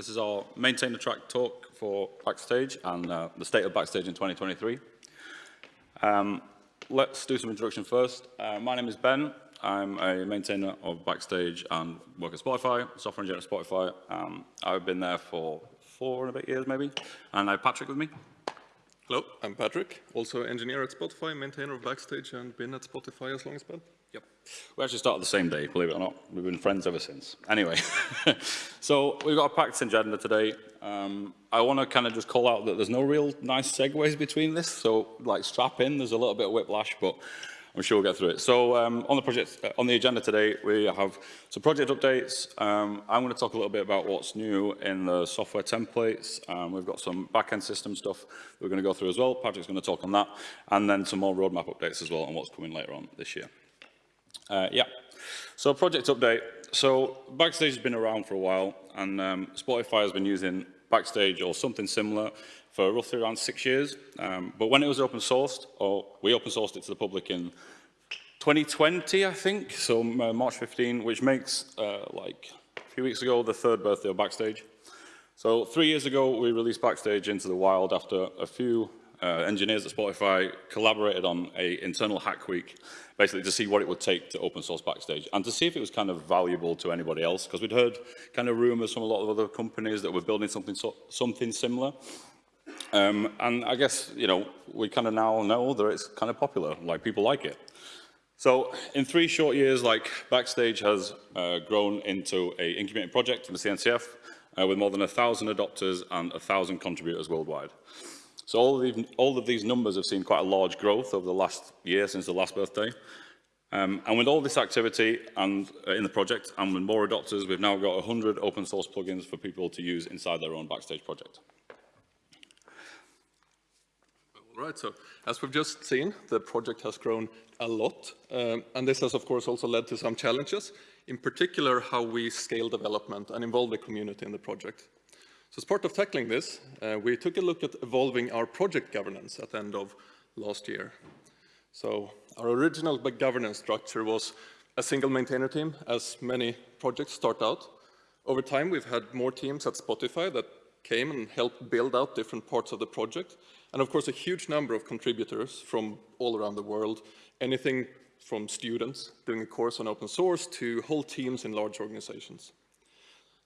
This is our maintainer track talk for Backstage and uh, the state of Backstage in 2023. Um, let's do some introduction first. Uh, my name is Ben. I'm a maintainer of Backstage and work at Spotify, software engineer at Spotify. Um, I've been there for four and a bit years maybe, and I have Patrick with me. Hello, I'm Patrick, also engineer at Spotify, maintainer of Backstage, and been at Spotify as long as Ben. Yep. We actually started the same day, believe it or not. We've been friends ever since. Anyway, so we've got a packed agenda today. Um, I want to kind of just call out that there's no real nice segues between this, so like strap in, there's a little bit of whiplash, but I'm sure we'll get through it. So um, on the project, uh, on the agenda today, we have some project updates. Um, I'm going to talk a little bit about what's new in the software templates. Um, we've got some back-end system stuff we're going to go through as well. Patrick's going to talk on that, and then some more roadmap updates as well on what's coming later on this year. Uh, yeah, so project update. So Backstage has been around for a while, and um, Spotify has been using Backstage or something similar for roughly around six years. Um, but when it was open sourced, or we open sourced it to the public in 2020, I think, so uh, March 15, which makes, uh, like, a few weeks ago, the third birthday of Backstage. So three years ago, we released Backstage into the wild after a few uh, engineers at Spotify collaborated on a internal hack week, basically to see what it would take to open source Backstage and to see if it was kind of valuable to anybody else, because we'd heard kind of rumors from a lot of other companies that were building something, so, something similar. Um, and I guess, you know, we kind of now know that it's kind of popular, like people like it. So in three short years, like Backstage has uh, grown into a incubating project in the CNCF uh, with more than a thousand adopters and a thousand contributors worldwide. So all of, these, all of these numbers have seen quite a large growth over the last year since the last birthday. Um, and with all this activity and uh, in the project and with more adopters, we've now got 100 open source plugins for people to use inside their own Backstage project. All right, so as we've just seen, the project has grown a lot. Um, and this has, of course, also led to some challenges, in particular how we scale development and involve the community in the project. So as part of tackling this, uh, we took a look at evolving our project governance at the end of last year. So our original governance structure was a single maintainer team, as many projects start out. Over time, we've had more teams at Spotify that came and helped build out different parts of the project. And of course, a huge number of contributors from all around the world, anything from students doing a course on open source to whole teams in large organizations.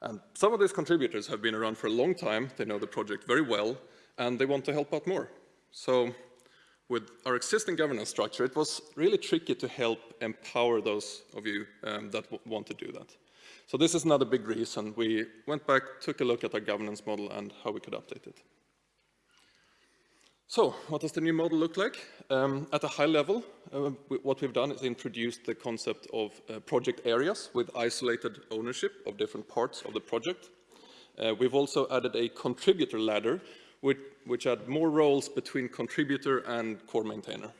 And some of these contributors have been around for a long time, they know the project very well, and they want to help out more. So with our existing governance structure, it was really tricky to help empower those of you um, that want to do that. So this is another big reason we went back, took a look at our governance model and how we could update it. So, what does the new model look like? Um, at a high level, uh, what we've done is introduced the concept of uh, project areas with isolated ownership of different parts of the project. Uh, we've also added a contributor ladder, which, which add more roles between contributor and core maintainer.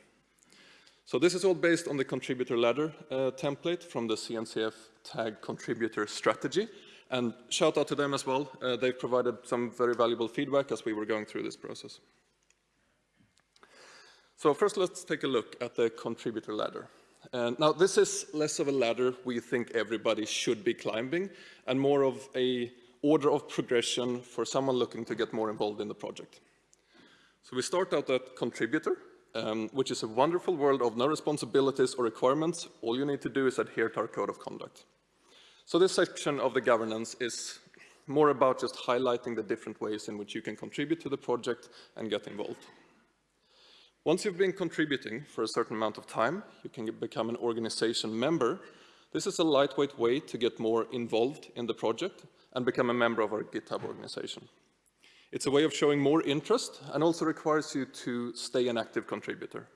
So this is all based on the contributor ladder uh, template from the CNCF tag contributor strategy. And shout out to them as well. Uh, they've provided some very valuable feedback as we were going through this process. So first let's take a look at the contributor ladder. Now this is less of a ladder we think everybody should be climbing and more of a order of progression for someone looking to get more involved in the project. So we start out at contributor, um, which is a wonderful world of no responsibilities or requirements. All you need to do is adhere to our code of conduct. So this section of the governance is more about just highlighting the different ways in which you can contribute to the project and get involved. Once you've been contributing for a certain amount of time, you can become an organization member. This is a lightweight way to get more involved in the project and become a member of our GitHub organization. It's a way of showing more interest and also requires you to stay an active contributor.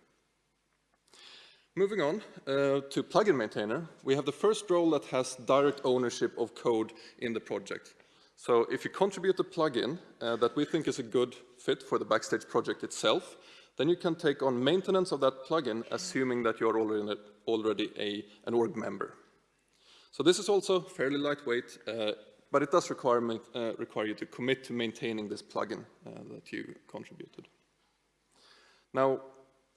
Moving on uh, to plugin maintainer, we have the first role that has direct ownership of code in the project. So if you contribute a plugin uh, that we think is a good fit for the Backstage project itself, then you can take on maintenance of that plugin, assuming that you're already, already a, an org member. So this is also fairly lightweight, uh, but it does require, uh, require you to commit to maintaining this plugin uh, that you contributed. Now,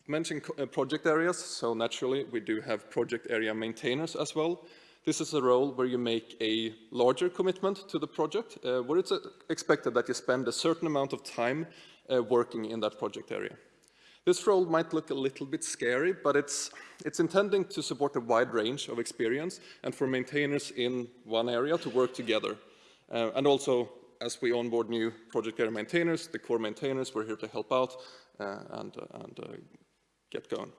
mentioning uh, project areas, so naturally we do have project area maintainers as well. This is a role where you make a larger commitment to the project, uh, where it's uh, expected that you spend a certain amount of time working in that project area. This role might look a little bit scary, but it's, it's intending to support a wide range of experience and for maintainers in one area to work together. Uh, and also, as we onboard new project area maintainers, the core maintainers, we're here to help out uh, and, uh, and uh, get going.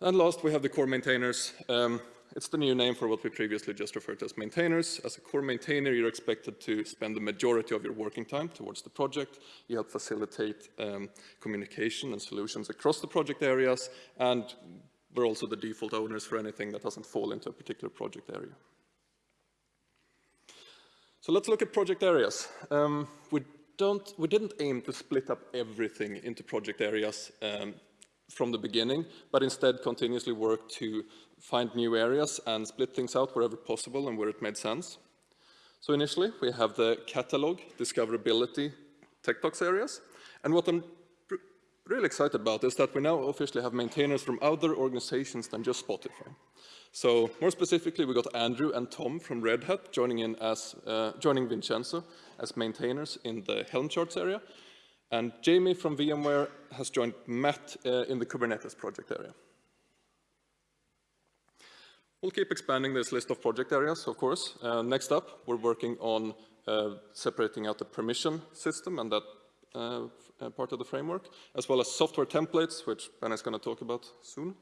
And last, we have the core maintainers. Um, it's the new name for what we previously just referred to as maintainers. As a core maintainer, you're expected to spend the majority of your working time towards the project. You help facilitate um, communication and solutions across the project areas, and we're also the default owners for anything that doesn't fall into a particular project area. So let's look at project areas. Um, we, don't, we didn't aim to split up everything into project areas um, from the beginning, but instead continuously work to find new areas and split things out wherever possible and where it made sense. So initially, we have the catalog, discoverability, TechDocs areas. And what I'm really excited about is that we now officially have maintainers from other organizations than just Spotify. So more specifically, we got Andrew and Tom from Red Hat joining in as, uh, joining Vincenzo as maintainers in the Helm charts area. And Jamie from VMware has joined Matt uh, in the Kubernetes project area. We'll keep expanding this list of project areas, of course. Uh, next up, we're working on uh, separating out the permission system and that uh, uh part of the framework, as well as software templates, which Ben is going to talk about soon.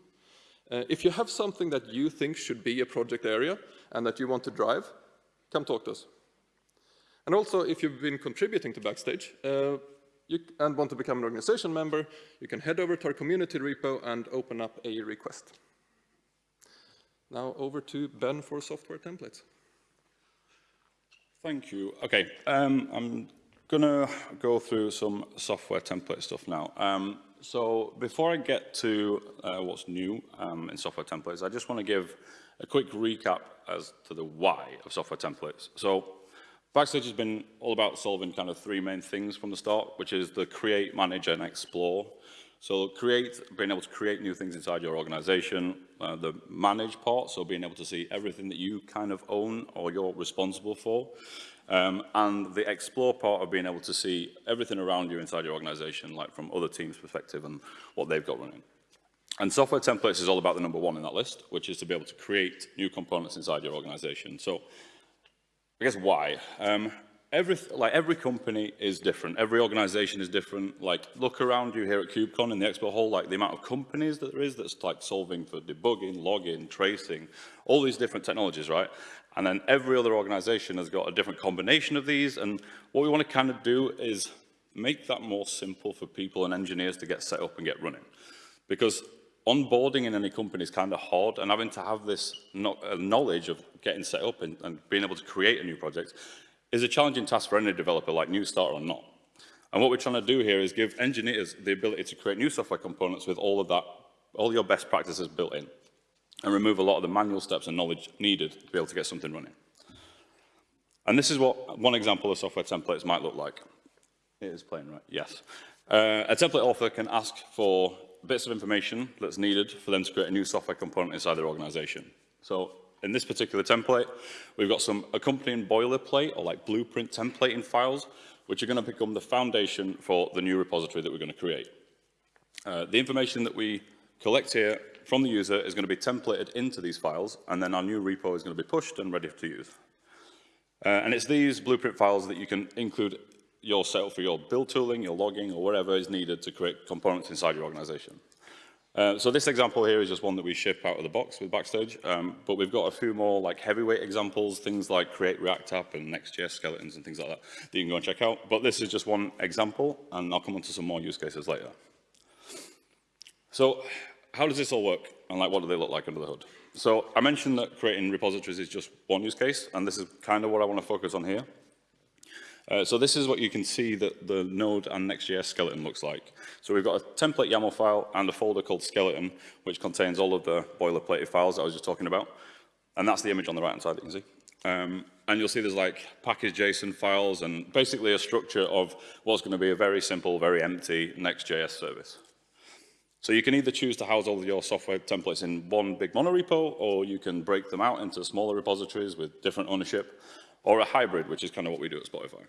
Uh, if you have something that you think should be a project area and that you want to drive, come talk to us. And also, if you've been contributing to Backstage, you, and want to become an organization member, you can head over to our community repo and open up a request. Now over to Ben for software templates. Thank you. Okay, um, I'm gonna go through some software template stuff now. Um, so before I get to uh, what's new um, in software templates, I just want to give a quick recap as to the why of software templates. So Backstage has been all about solving kind of three main things from the start, which is the create, manage, and explore. So create, being able to create new things inside your organization, uh, the manage part, so being able to see everything that you kind of own or you're responsible for, um, and the explore part of being able to see everything around you inside your organization, like from other teams' perspective and what they've got running. And software templates is all about the number one in that list, which is to be able to create new components inside your organization. So I guess why? Um, every, like every company is different. Every organization is different. Like look around you here at KubeCon in the expo hall, like the amount of companies that there is that's like solving for debugging, logging, tracing, all these different technologies, right? And then every other organization has got a different combination of these. And what we want to kind of do is make that more simple for people and engineers to get set up and get running. Because onboarding in any company is kind of hard and having to have this uh, knowledge of getting set up and, and, being able to create a new project is a challenging task for any developer, like new starter or not. And what we're trying to do here is give engineers the ability to create new software components with all of that, all your best practices built in and remove a lot of the manual steps and knowledge needed to be able to get something running. And this is what one example of software templates might look like. It is playing, right? Yes. Uh, a template author can ask for bits of information that's needed for them to create a new software component inside their organization. So in this particular template, we've got some accompanying boilerplate or like blueprint templating files, which are going to become the foundation for the new repository that we're going to create. Uh, the information that we collect here from the user is going to be templated into these files, and then our new repo is going to be pushed and ready to use. Uh, and it's these blueprint files that you can include your setup for your build tooling, your logging, or whatever is needed to create components inside your organization. Uh, so this example here is just one that we ship out of the box with Backstage, um, but we've got a few more like heavyweight examples, things like Create React App and Next.js skeletons and things like that that you can go and check out. But this is just one example, and I'll come on to some more use cases later. So how does this all work, and like what do they look like under the hood? So I mentioned that creating repositories is just one use case, and this is kind of what I want to focus on here. Uh, so this is what you can see that the Node and Next.js skeleton looks like. So we've got a template YAML file and a folder called skeleton, which contains all of the boilerplate files I was just talking about. And that's the image on the right-hand side that you can see. Um, and you'll see there's like package JSON files and basically a structure of what's going to be a very simple, very empty Next.js service. So you can either choose to house all of your software templates in one big monorepo, or you can break them out into smaller repositories with different ownership, or a hybrid, which is kind of what we do at Spotify.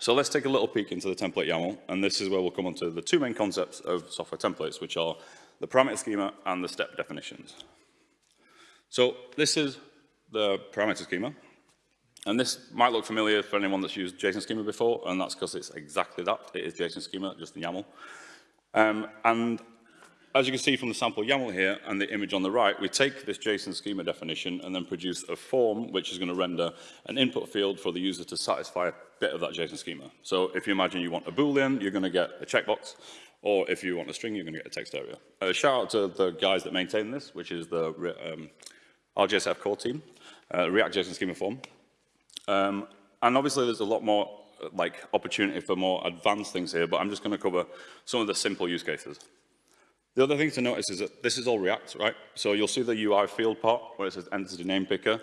So let's take a little peek into the template YAML, and this is where we'll come on to the two main concepts of software templates, which are the parameter schema and the step definitions. So this is the parameter schema, and this might look familiar for anyone that's used JSON schema before, and that's because it's exactly that. It is JSON schema, just in YAML. Um, and as you can see from the sample YAML here and the image on the right, we take this JSON schema definition and then produce a form which is going to render an input field for the user to satisfy a bit of that JSON schema. So if you imagine you want a Boolean, you're going to get a checkbox, or if you want a string, you're going to get a text area. Uh, shout out to the guys that maintain this, which is the um, RJSF core team, uh, React JSON schema form. Um, and obviously there's a lot more like opportunity for more advanced things here, but I'm just going to cover some of the simple use cases. The other thing to notice is that this is all React, right? So you'll see the UI field part where it says entity name picker.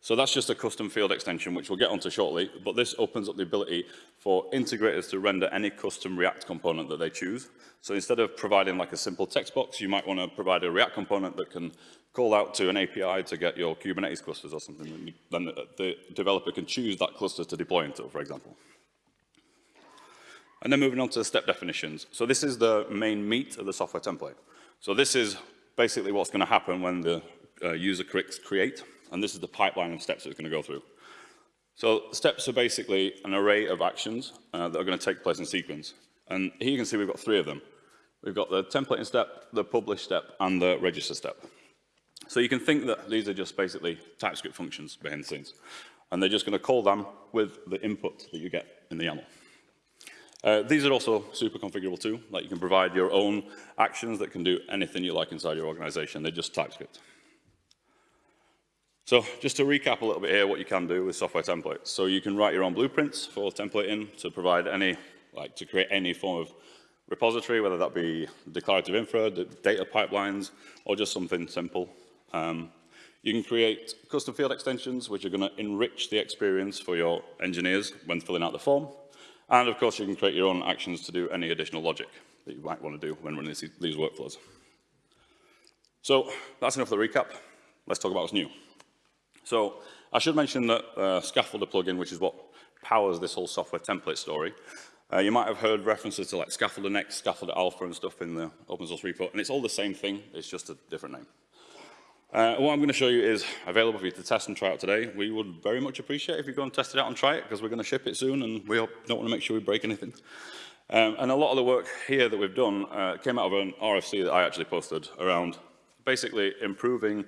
So that's just a custom field extension, which we'll get onto shortly, but this opens up the ability for integrators to render any custom React component that they choose. So instead of providing like a simple text box, you might want to provide a React component that can call out to an API to get your Kubernetes clusters or something. Then the developer can choose that cluster to deploy into, for example. And then moving on to the step definitions. So this is the main meat of the software template. So this is basically what's going to happen when the uh, user clicks create, and this is the pipeline of steps it's going to go through. So steps are basically an array of actions uh, that are going to take place in sequence. And here you can see we've got three of them. We've got the templating step, the publish step, and the register step. So you can think that these are just basically TypeScript functions behind the scenes. And they're just going to call them with the input that you get in the YAML. Uh, these are also super configurable too. Like you can provide your own actions that can do anything you like inside your organization. They're just TypeScript. So just to recap a little bit here, what you can do with software templates. So you can write your own blueprints for templating to provide any, like to create any form of repository, whether that be declarative infra, data pipelines, or just something simple. Um, you can create custom field extensions, which are going to enrich the experience for your engineers when filling out the form. And of course, you can create your own actions to do any additional logic that you might want to do when running these, these workflows. So that's enough of the recap. Let's talk about what's new. So I should mention that uh, Scaffolder plugin, which is what powers this whole software template story, uh, you might have heard references to like Scaffolder Next, Scaffolder Alpha and stuff in the open source repo, and it's all the same thing, it's just a different name. Uh, what I'm going to show you is available for you to test and try out today. We would very much appreciate if you go and test it out and try it because we're going to ship it soon and we don't want to make sure we break anything. Um, and a lot of the work here that we've done uh, came out of an RFC that I actually posted around basically improving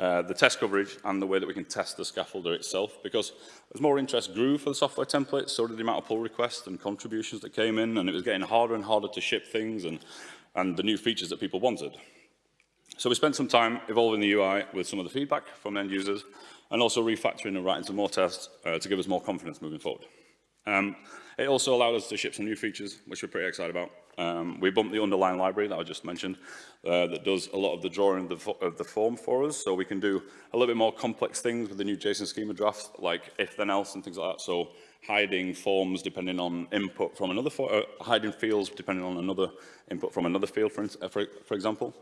uh, the test coverage and the way that we can test the scaffolder itself because as more interest grew for the software template, so did the amount of pull requests and contributions that came in and it was getting harder and harder to ship things and, and the new features that people wanted. So we spent some time evolving the UI with some of the feedback from end users and also refactoring and writing some more tests uh, to give us more confidence moving forward. Um, it also allowed us to ship some new features, which we're pretty excited about. Um, we bumped the underlying library that I just mentioned uh, that does a lot of the drawing of the, of the, form for us. So we can do a little bit more complex things with the new JSON schema draft, like if then else and things like that. So hiding forms depending on input from another, uh, hiding fields depending on another input from another field, for, for, for example.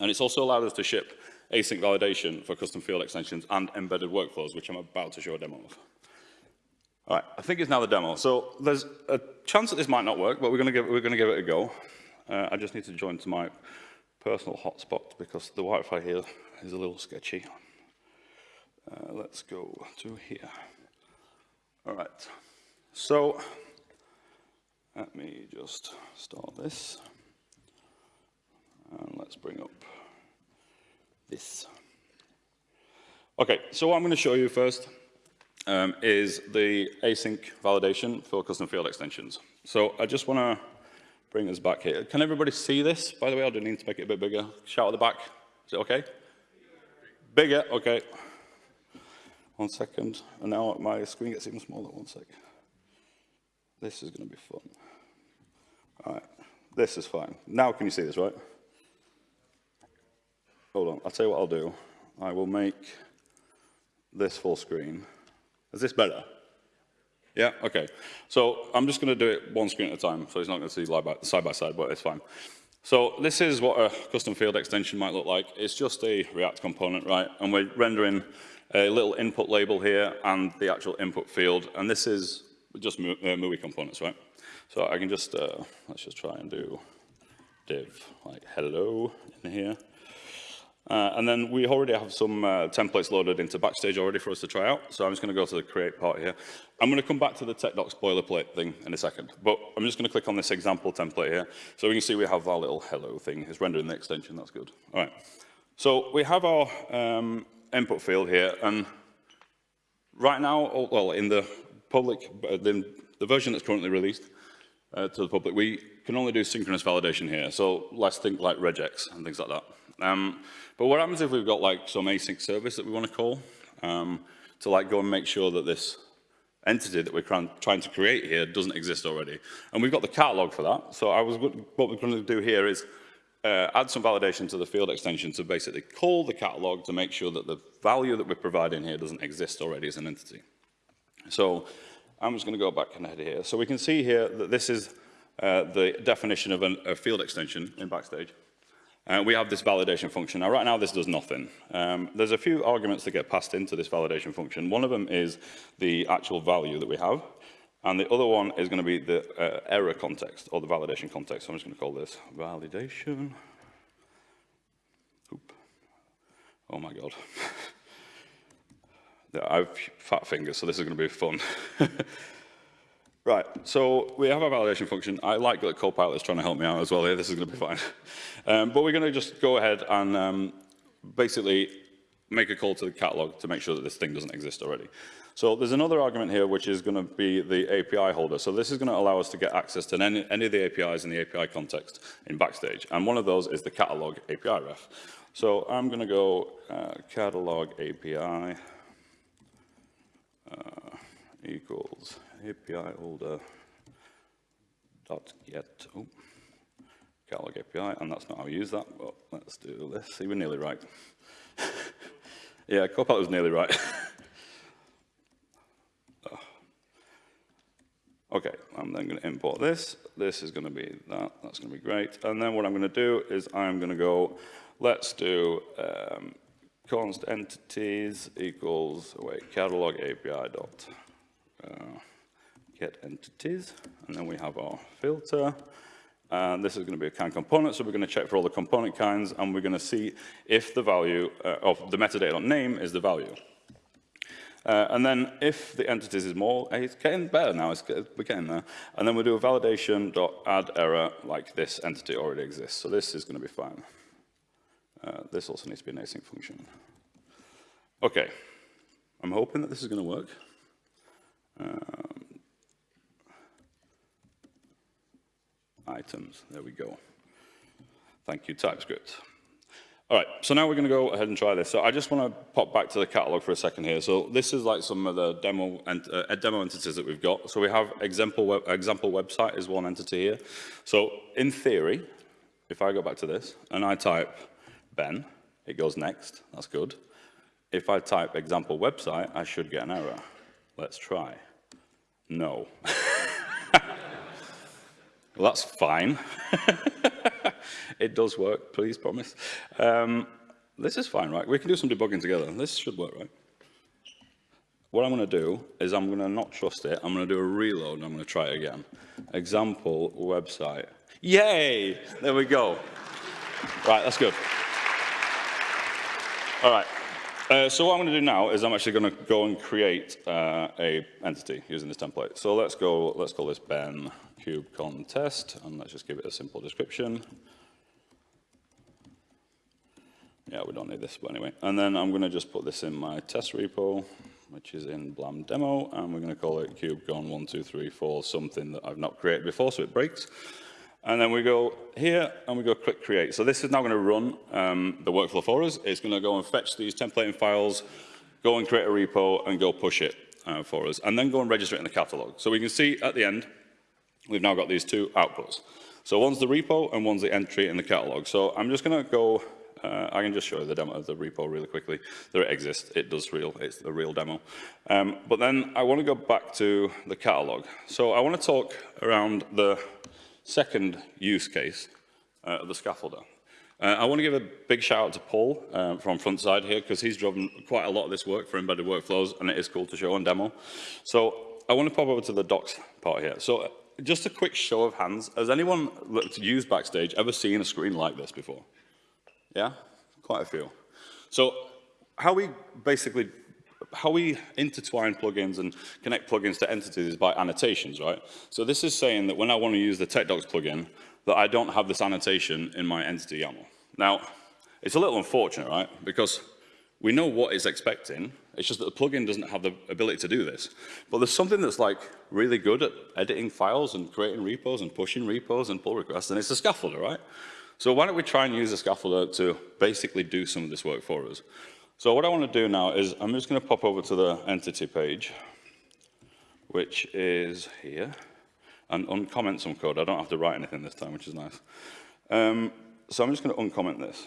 And it's also allowed us to ship async validation for custom field extensions and embedded workflows, which I'm about to show a demo of. All right, I think it's now the demo. So there's a chance that this might not work, but we're going to give, we're going to give it a go. Uh, I just need to join to my personal hotspot because the Wi-Fi here is a little sketchy. Uh, let's go to here. All right, so let me just start this. And let's bring up this. Okay, so what I'm going to show you first um, is the async validation for custom field extensions. So I just want to bring us back here. Can everybody see this, by the way? I do need to make it a bit bigger. Shout at the back. Is it okay? Bigger, okay. One second. And now my screen gets even smaller. One sec. This is going to be fun. All right. This is fine. Now can you see this, right? Hold on, I'll tell you what I'll do. I will make this full screen. Is this better? Yeah, okay. So I'm just going to do it one screen at a time, so it's not going to see side by side, but it's fine. So this is what a custom field extension might look like. It's just a React component, right? And we're rendering a little input label here and the actual input field. And this is just Mu- uh, components, right? So I can just, uh, let's just try and do div, like hello in here. Uh, and then we already have some uh, templates loaded into Backstage already for us to try out. So I'm just going to go to the create part here. I'm going to come back to the tech docs boilerplate thing in a second. But I'm just going to click on this example template here. So we can see we have our little hello thing. It's rendering the extension. That's good. All right. So we have our um, input field here. And right now, oh, well, in the public, in the, the version that's currently released uh, to the public, we can only do synchronous validation here. So let's think like regex and things like that. Um, but what happens if we've got like some async service that we want to call um, to like go and make sure that this entity that we're trying, to create here doesn't exist already. And we've got the catalog for that. So I was, what we're going to do here is uh, add some validation to the field extension to basically call the catalog to make sure that the value that we're providing here doesn't exist already as an entity. So I'm just going to go back and head here. So we can see here that this is uh, the definition of an, a field extension in Backstage. Uh, we have this validation function. Now, right now, this does nothing. Um, there's a few arguments that get passed into this validation function. One of them is the actual value that we have. And the other one is going to be the uh, error context, or the validation context. So I'm just going to call this validation. Oop. Oh, my God. I've fat fingers, so this is going to be fun. Right, so we have our validation function. I like that Copilot is trying to help me out as well here. This is going to be fine. Um, but we're going to just go ahead and um, basically make a call to the catalog to make sure that this thing doesn't exist already. So there's another argument here, which is going to be the API holder. So this is going to allow us to get access to any, any of the APIs in the API context in Backstage. And one of those is the catalog API ref. So I'm going to go uh, catalog API uh, equals API holder dot get oh, catalog API, and that's not how we use that. But let's do this. See, we're nearly right. yeah, Copilot was nearly right. Okay, I'm then going to import this. This is going to be that. That's going to be great. And then what I'm going to do is I'm going to go, let's do um, const entities equals, wait, catalog API dot. Uh, get entities, and then we have our filter. And this is going to be a kind component, so we're going to check for all the component kinds, and we're going to see if the value uh, of the metadata.name is the value. Uh, and then if the entities is more, it's getting better now, it's, we're getting there. And then we'll do a validation.add error like this entity already exists. So this is going to be fine. Uh, this also needs to be an async function. Okay, I'm hoping that this is going to work. Um, items. There we go. Thank you, TypeScript. All right, so now we're going to go ahead and try this. So I just want to pop back to the catalog for a second here. So this is like some of the demo, ent uh, demo entities that we've got. So we have example, web example website is one entity here. So in theory, if I go back to this and I type Ben, it goes next. That's good. If I type example website, I should get an error. Let's try. No. Well, that's fine. it does work, please promise. Um, this is fine, right? We can do some debugging together. This should work, right? What I'm going to do is I'm going to not trust it. I'm going to do a reload and I'm going to try it again. Example website. Yay! There we go. Right, that's good. All right. Uh, so what I'm going to do now is I'm actually going to go and create uh, a entity using this template. So let's go. Let's call this Ben KubeCon test, and let's just give it a simple description. Yeah, we don't need this, but anyway. And then I'm going to just put this in my test repo, which is in Blam demo, and we're going to call it KubeCon1234, something that I've not created before, so it breaks. And then we go here and we go click create. So this is now going to run um, the workflow for us. It's going to go and fetch these templating files, go and create a repo and go push it uh, for us, and then go and register it in the catalog. So we can see at the end, we've now got these two outputs. So one's the repo and one's the entry in the catalog. So I'm just going to go, uh, I can just show you the demo of the repo really quickly. There it exists, it does real, it's the real demo. Um, but then I want to go back to the catalog. So I want to talk around the second use case uh, of the scaffolder. Uh, I want to give a big shout out to Paul um, from Frontside here because he's driven quite a lot of this work for embedded workflows and it is cool to show on demo. So I want to pop over to the docs part here. So just a quick show of hands. Has anyone looked, used Backstage ever seen a screen like this before? Yeah? Quite a few. So how we basically how we intertwine plugins and connect plugins to entities is by annotations, right? So this is saying that when I want to use the TechDocs plugin, that I don't have this annotation in my entity YAML. Now, it's a little unfortunate, right? Because we know what it's expecting. It's just that the plugin doesn't have the ability to do this. But there's something that's like really good at editing files and creating repos and pushing repos and pull requests, and it's a scaffolder, right? So why don't we try and use a scaffolder to basically do some of this work for us? So what I want to do now is I'm just going to pop over to the entity page, which is here, and uncomment some code. I don't have to write anything this time, which is nice. Um, so I'm just going to uncomment this.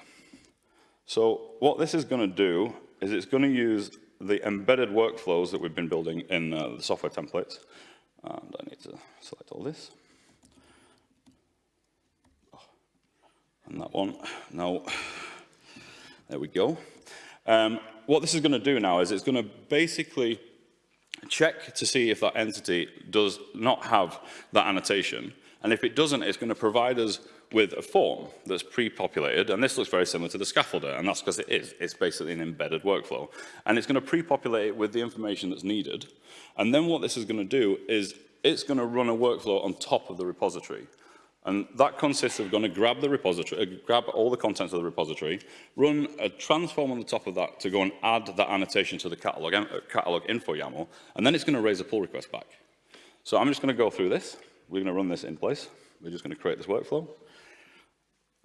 So what this is going to do is it's going to use the embedded workflows that we've been building in uh, the software templates. And I need to select all this. Oh, and that one. Now, there we go. Um, what this is going to do now is it's going to basically check to see if that entity does not have that annotation. And if it doesn't, it's going to provide us with a form that's pre-populated, and this looks very similar to the scaffolder, and that's because it is. It's basically an embedded workflow. And it's going to pre-populate it with the information that's needed. And then what this is going to do is it's going to run a workflow on top of the repository. And that consists of going to grab the repository, uh, grab all the contents of the repository, run a transform on the top of that to go and add that annotation to the catalog, uh, catalog info YAML, and then it's going to raise a pull request back. So I'm just going to go through this. We're going to run this in place. We're just going to create this workflow.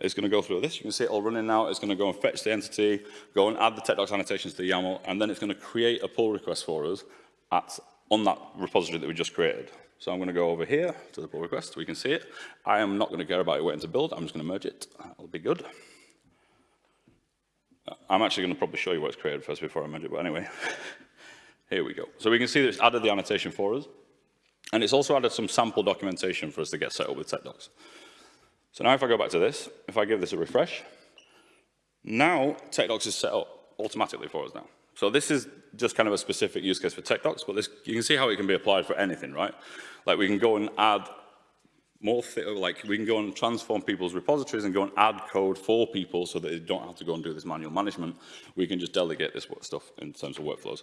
It's going to go through this. You can see it all running now. It's going to go and fetch the entity, go and add the TechDocs annotations to the YAML, and then it's going to create a pull request for us at, on that repository that we just created. So I'm going to go over here to the pull request. We can see it. I am not going to care about it waiting to build. I'm just going to merge it. That'll be good. I'm actually going to probably show you what's created first before I merge it, but anyway. here we go. So we can see that it's added the annotation for us. And it's also added some sample documentation for us to get set up with TechDocs. So now if I go back to this, if I give this a refresh, now TechDocs is set up automatically for us now. So this is just kind of a specific use case for TechDocs, but this, you can see how it can be applied for anything, right? Like we can go and add more, like we can go and transform people's repositories and go and add code for people so that they don't have to go and do this manual management. We can just delegate this stuff in terms of workflows.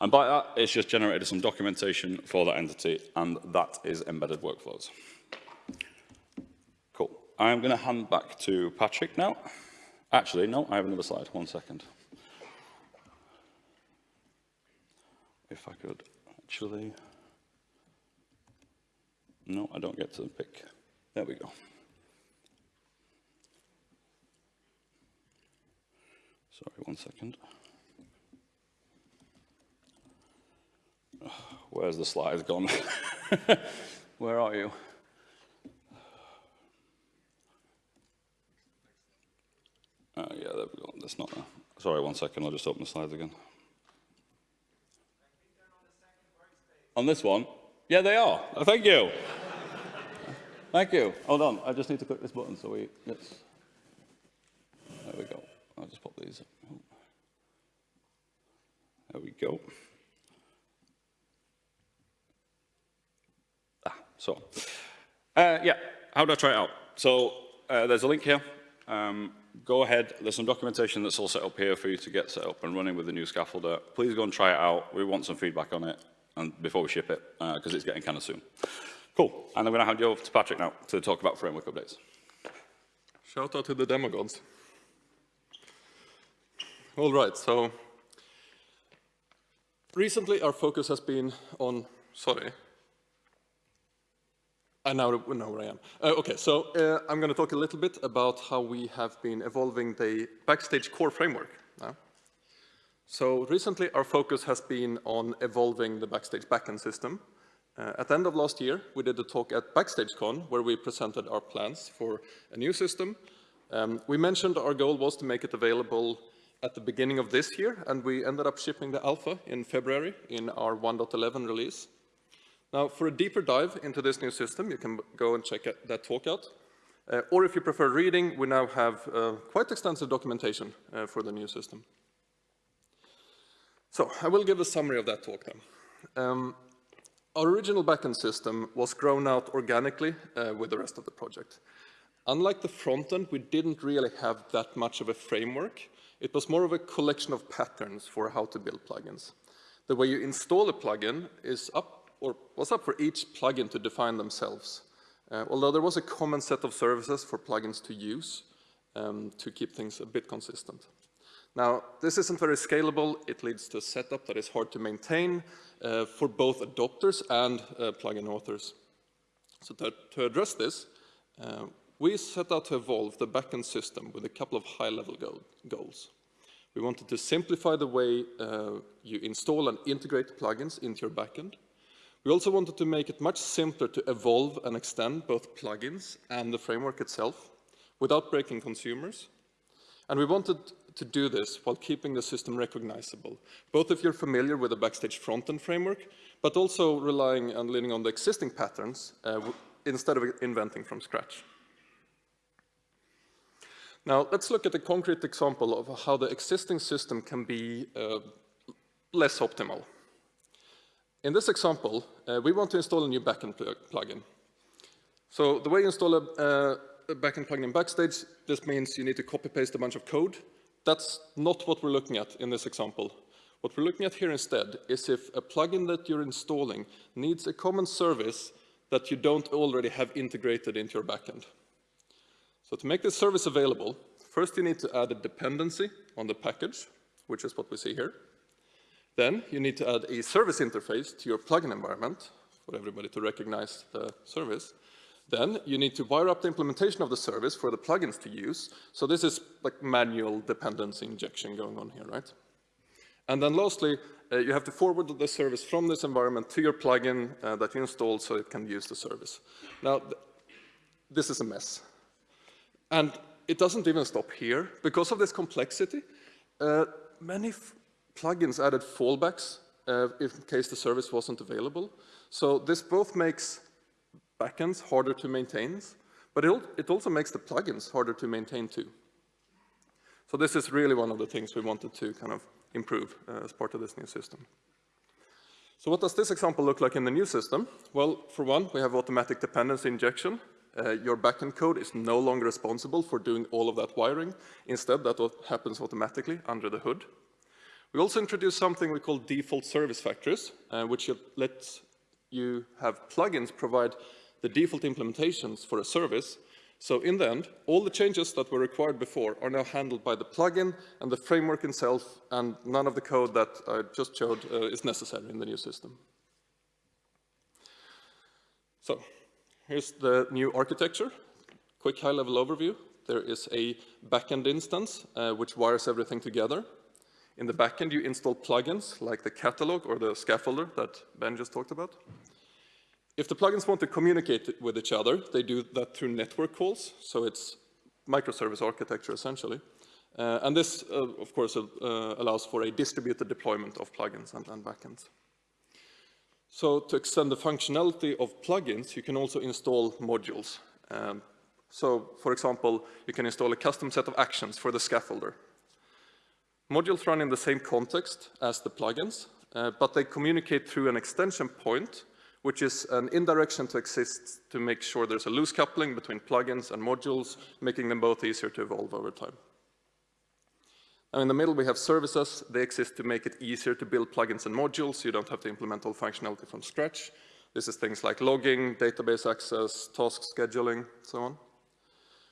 And by that, it's just generated some documentation for that entity, and that is embedded workflows. I'm going to hand back to Patrick now. Actually, no, I have another slide. One second. if I could actually, no, I don't get to pick. There we go. Sorry, one second. Where's the slides gone? Where are you? Oh, yeah, there we go. That's not, a, sorry, one second. I'll just open the slides again. On this one? Yeah, they are. Oh, thank you. thank you. Hold on. I just need to click this button so we... Let's, there we go. I'll just pop these. up. There we go. Ah, so, uh, yeah, how do I try it out? So, uh, there's a link here. Um, go ahead. There's some documentation that's all set up here for you to get set up and running with the new scaffolder. Please go and try it out. We want some feedback on it and before we ship it, because uh, it's getting kind of soon. Cool. And I'm going to hand you over to Patrick now to talk about framework updates. Shout out to the demo gods. All right, so recently our focus has been on, sorry, I now know where I am. Uh, okay, so uh, I'm going to talk a little bit about how we have been evolving the Backstage core framework. Now. So recently our focus has been on evolving the Backstage backend system. Uh, at the end of last year, we did a talk at BackstageCon where we presented our plans for a new system. Um, we mentioned our goal was to make it available at the beginning of this year, and we ended up shipping the alpha in February in our 1.11 release. Now, for a deeper dive into this new system, you can go and check that talk out. Uh, or if you prefer reading, we now have uh, quite extensive documentation uh, for the new system. So I will give a summary of that talk then. Um, our original backend system was grown out organically uh, with the rest of the project. Unlike the front end, we didn't really have that much of a framework. It was more of a collection of patterns for how to build plugins. The way you install a plugin is up, or was up for each plugin to define themselves. Uh, although there was a common set of services for plugins to use um, to keep things a bit consistent. Now, this isn't very scalable. It leads to a setup that is hard to maintain uh, for both adopters and uh, plugin authors. So to, to address this, uh, we set out to evolve the backend system with a couple of high-level go goals. We wanted to simplify the way uh, you install and integrate plugins into your backend. We also wanted to make it much simpler to evolve and extend both plugins and the framework itself without breaking consumers. And we wanted to do this while keeping the system recognizable, both if you're familiar with the Backstage front-end framework, but also relying and leaning on the existing patterns uh, instead of inventing from scratch. Now, let's look at a concrete example of how the existing system can be uh, less optimal. In this example, uh, we want to install a new backend pl plugin. So the way you install a, uh, a backend plugin in Backstage, this means you need to copy-paste a bunch of code. That's not what we're looking at in this example. What we're looking at here instead is if a plugin that you're installing needs a common service that you don't already have integrated into your backend. So to make this service available, first you need to add a dependency on the package, which is what we see here. Then you need to add a service interface to your plugin environment for everybody to recognize the service. Then you need to wire up the implementation of the service for the plugins to use. So this is like manual dependency injection going on here, right? And then lastly, uh, you have to forward the service from this environment to your plugin uh, that you installed so it can use the service. Now, th this is a mess. And it doesn't even stop here. Because of this complexity, uh, many plugins added fallbacks uh, in case the service wasn't available. So this both makes backends harder to maintain, but it, it also makes the plugins harder to maintain too. So this is really one of the things we wanted to kind of improve uh, as part of this new system. So what does this example look like in the new system? Well, for one, we have automatic dependency injection. Uh, your backend code is no longer responsible for doing all of that wiring. Instead, that happens automatically under the hood. We also introduced something we call default service factors, uh, which lets you have plugins provide the default implementations for a service. So in the end, all the changes that were required before are now handled by the plugin and the framework itself, and none of the code that I just showed uh, is necessary in the new system. So here's the new architecture. Quick high-level overview. There is a backend instance uh, which wires everything together. In the backend, you install plugins like the catalog or the scaffolder that Ben just talked about. If the plugins want to communicate with each other, they do that through network calls, so it's microservice architecture essentially. Uh, and this, uh, of course, uh, allows for a distributed deployment of plugins and, and backends. So to extend the functionality of plugins, you can also install modules. Um, so, for example, you can install a custom set of actions for the scaffolder. Modules run in the same context as the plugins, uh, but they communicate through an extension point, which is an indirection to exist to make sure there's a loose coupling between plugins and modules, making them both easier to evolve over time. Now in the middle we have services. They exist to make it easier to build plugins and modules, you don't have to implement all functionality from scratch. This is things like logging, database access, task scheduling, so on.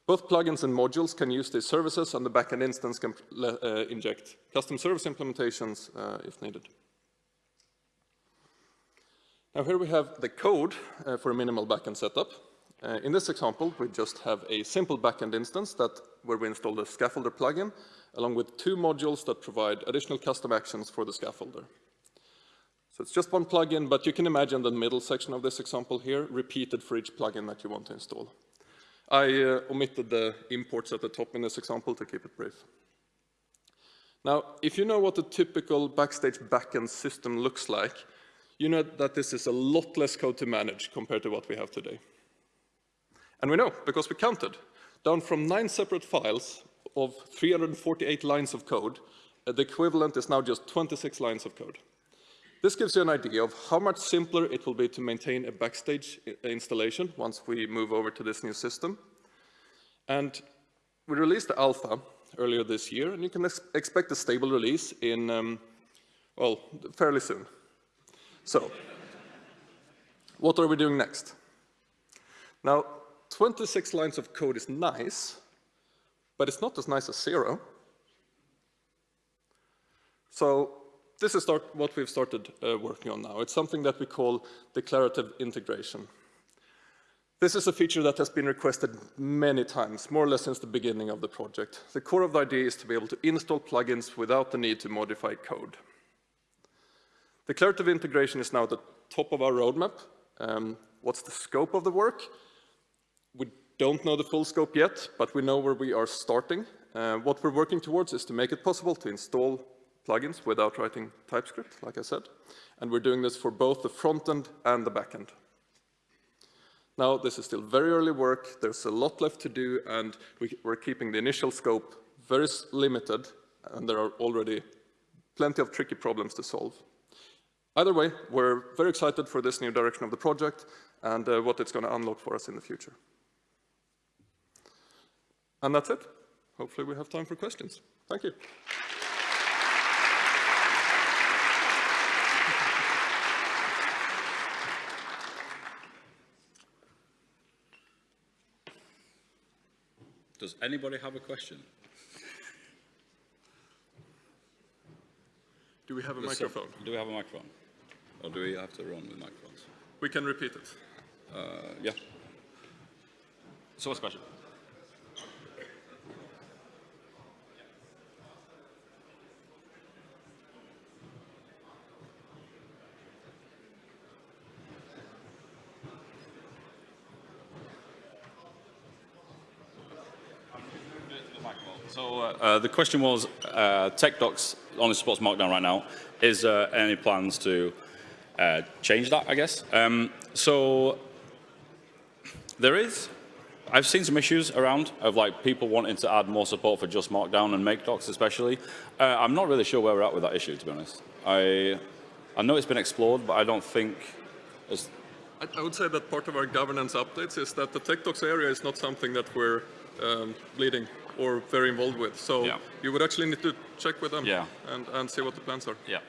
Both plugins and modules can use these services, and the backend instance can uh, inject custom service implementations uh, if needed. Now here we have the code uh, for a minimal backend setup. Uh, in this example, we just have a simple backend instance that where we install the scaffolder plugin, along with two modules that provide additional custom actions for the scaffolder. So it's just one plugin, but you can imagine the middle section of this example here repeated for each plugin that you want to install. I uh, omitted the imports at the top in this example to keep it brief. Now, if you know what a typical Backstage backend system looks like, you know that this is a lot less code to manage compared to what we have today. And we know, because we counted, down from nine separate files of 348 lines of code, the equivalent is now just 26 lines of code. This gives you an idea of how much simpler it will be to maintain a backstage installation once we move over to this new system. And we released the alpha earlier this year, and you can ex- expect a stable release in, um, well, fairly soon. So, what are we doing next? Now, 26 lines of code is nice, but it's not as nice as zero. So this is start, what we've started uh, working on now. It's something that we call declarative integration. This is a feature that has been requested many times, more or less since the beginning of the project. The core of the idea is to be able to install plugins without the need to modify code. Declarative integration is now at the top of our roadmap. Um, what's the scope of the work? We don't know the full scope yet, but we know where we are starting. Uh, what we're working towards is to make it possible to install plugins without writing TypeScript, like I said. And we're doing this for both the front end and the back end. Now, this is still very early work. There's a lot left to do, and we, we're keeping the initial scope very limited, and there are already plenty of tricky problems to solve. Either way, we're very excited for this new direction of the project and uh, what it's going to unlock for us in the future. And that's it. Hopefully we have time for questions. Thank you. Does anybody have a question? Do we have a some- microphone? Do we have a microphone? Or do we have to run with microphones? We can repeat it. Uh, yeah. So what's the question? So uh, the question was, uh, TechDocs only supports Markdown right now. Is there any plans to uh, change that, I guess? Um, so there is. I've seen some issues around of like people wanting to add more support for just Markdown and MkDocs especially. Uh, I'm not really sure where we're at with that issue, to be honest. I, I know it's been explored, but I don't think it's, I, would say that part of our governance updates is that the TechDocs area is not something that we're um, leading or very involved with. So Yeah. you would actually need to check with them Yeah. and, and see what the plans are. yeah.